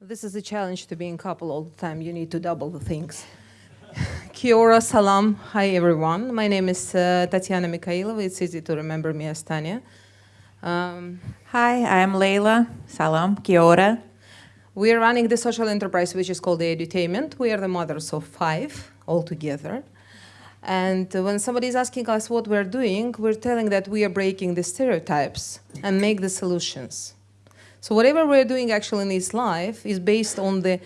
This is a challenge to being couple all the time. You need to double the things. Kia ora, salam. Hi, everyone. My name is uh, Tatiana Mikhailova. It's easy to remember me as Tanya. Um, Hi, I am Leila. Salam. Kia ora. We are running the social enterprise, which is called the Edutainment. We are the mothers of five altogether. And when somebody is asking us what we're doing, we're telling that we are breaking the stereotypes and make the solutions. So whatever we're doing actually in this life is based on the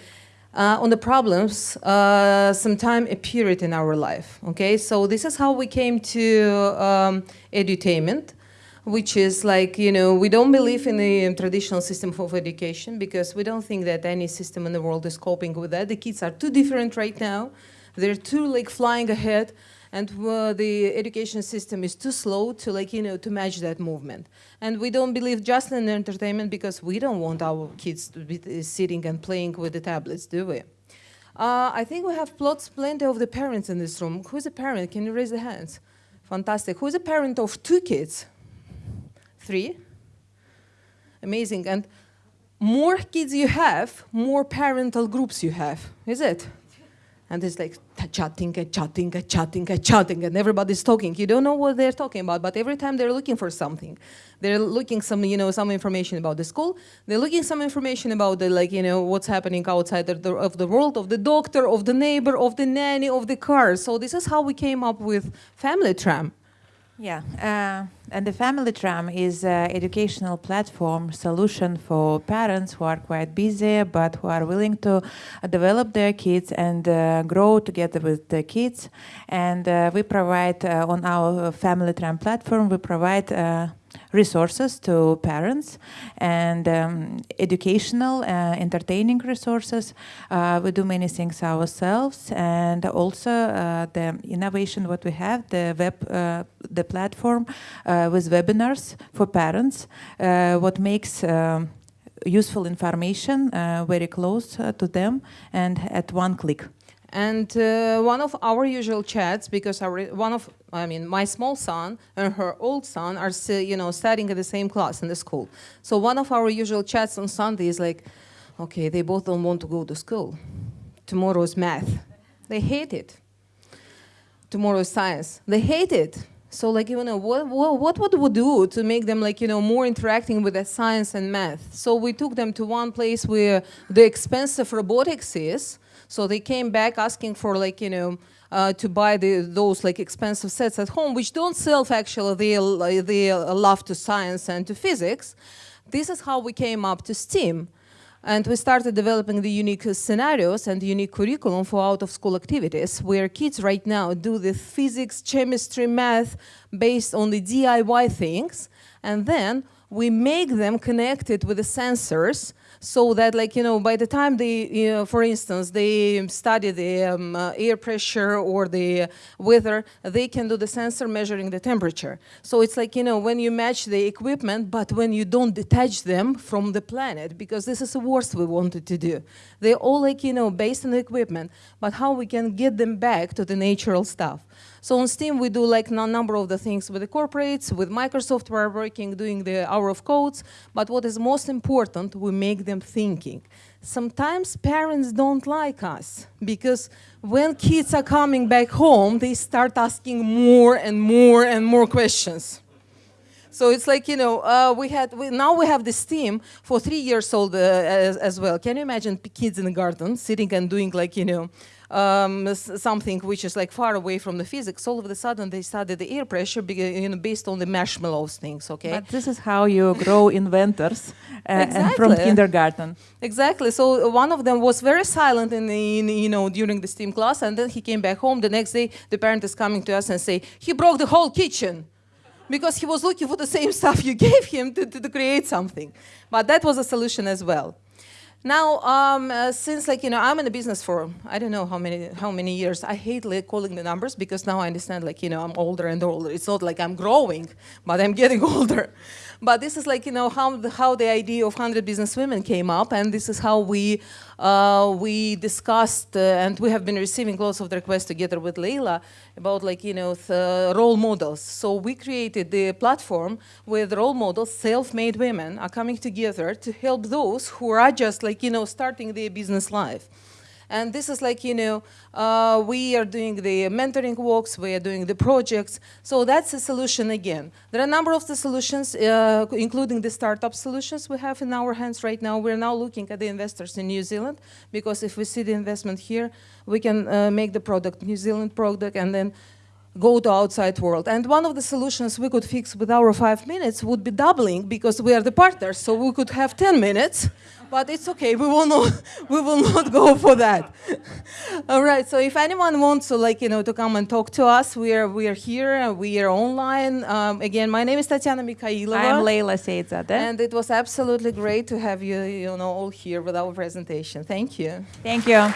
uh, on the problems uh, sometime appeared in our life. Okay, so this is how we came to um, edutainment, which is like you know we don't believe in the traditional system of education because we don't think that any system in the world is coping with that. The kids are too different right now. They're too like flying ahead and uh, the education system is too slow to like, you know, to match that movement. And we don't believe just in entertainment because we don't want our kids to be uh, sitting and playing with the tablets, do we? Uh, I think we have plots plenty of the parents in this room. Who's a parent? Can you raise the hands? Fantastic. Who's a parent of two kids? Three? Amazing. And more kids you have, more parental groups you have, is it? And it's like chatting and chatting and chatting and chatting and everybody's talking. You don't know what they're talking about, but every time they're looking for something, they're looking some, you know, some information about the school. They're looking some information about the, like, you know, what's happening outside of the, of the world, of the doctor, of the neighbor, of the nanny, of the car. So this is how we came up with Family Tram. Yeah, uh, and the Family Tram is an educational platform solution for parents who are quite busy but who are willing to develop their kids and uh, grow together with the kids. And uh, we provide uh, on our Family Tram platform, we provide uh, resources to parents and um, educational, uh, entertaining resources. Uh, we do many things ourselves and also uh, the innovation what we have, the web, uh, the platform uh, with webinars for parents, uh, what makes um, useful information very close to them and at one click. And uh, one of our usual chats, because our, one of, I mean, my small son and her old son are, you know, studying in the same class in the school. So one of our usual chats on Sunday is like, okay, they both don't want to go to school. Tomorrow's math. They hate it. Tomorrow's science. They hate it. So like, you know, what, what, what would we do to make them like, you know, more interacting with the science and math? So we took them to one place where the expensive robotics is, so they came back asking for like, you know, uh, to buy the, those like expensive sets at home, which don't sell actually they, they love to science and to physics. This is how we came up to STEAM. And we started developing the unique scenarios and unique curriculum for out-of-school activities, where kids right now do the physics, chemistry, math based on the DIY things, and then we make them connected with the sensors so that like, you know, by the time they, you know, for instance, they study the um, uh, air pressure or the weather, they can do the sensor measuring the temperature. So it's like, you know, when you match the equipment, but when you don't detach them from the planet, because this is the worst we wanted to do. They're all like, you know, based on the equipment, but how we can get them back to the natural stuff. So on Steam, we do like a number of the things with the corporates, with Microsoft, we're working, doing the hour of codes. But what is most important, we make them thinking. Sometimes parents don't like us because when kids are coming back home, they start asking more and more and more questions. So it's like, you know, uh, we had, we, now we have this team for three years old uh, as, as, well. Can you imagine kids in the garden sitting and doing like, you know, um, something which is like far away from the physics, all of a sudden they study the air pressure you know, based on the marshmallows things, okay? But this is how you grow inventors uh, exactly. from kindergarten. Exactly. So one of them was very silent in, in, you know, during the STEAM class, and then he came back home. The next day, the parent is coming to us and say, he broke the whole kitchen because he was looking for the same stuff you gave him to, to, to create something. But that was a solution as well. Now, um, uh, since like you know, I'm in the business for I don't know how many how many years. I hate like calling the numbers because now I understand like you know I'm older and older. It's not like I'm growing, but I'm getting older. But this is like you know how the, how the idea of 100 business women came up, and this is how we uh, we discussed, uh, and we have been receiving lots of requests together with Leila about like you know the uh, role models. So we created the platform with role models, self-made women are coming together to help those who are just like you know starting their business life. And this is like, you know, uh, we are doing the mentoring walks, we are doing the projects. So that's a solution again. There are a number of the solutions, uh, including the startup solutions we have in our hands right now. We're now looking at the investors in New Zealand, because if we see the investment here, we can uh, make the product New Zealand product and then go to outside world. And one of the solutions we could fix with our five minutes would be doubling because we are the partners, so we could have 10 minutes, but it's okay, we will not, we will not go for that. All right, so if anyone wants to like, you know, to come and talk to us, we are, we are here, we are online. Um, again, my name is Tatiana Mikhailova. I'm Leila Seidzadeh. And it was absolutely great to have you, you know, all here with our presentation. Thank you. Thank you.